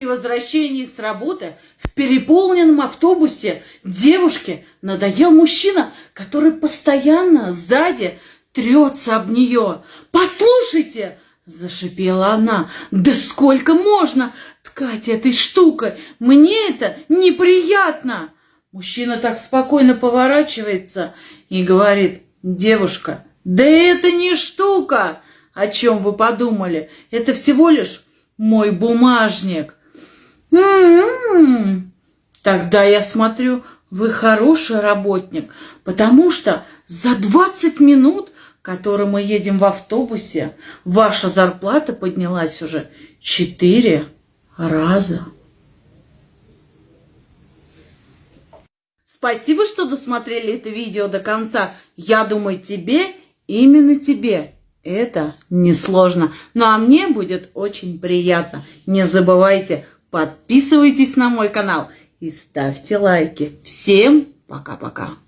При возвращении с работы в переполненном автобусе девушке надоел мужчина, который постоянно сзади трется об нее. «Послушайте!» – зашипела она. «Да сколько можно ткать этой штукой? Мне это неприятно!» Мужчина так спокойно поворачивается и говорит, «Девушка, да это не штука! О чем вы подумали? Это всего лишь мой бумажник!» М-м-м. Тогда я смотрю, вы хороший работник, потому что за 20 минут, которые мы едем в автобусе, ваша зарплата поднялась уже 4 раза. Спасибо, что досмотрели это видео до конца. Я думаю, тебе, именно тебе, это несложно. Ну а мне будет очень приятно. Не забывайте Подписывайтесь на мой канал и ставьте лайки. Всем пока-пока.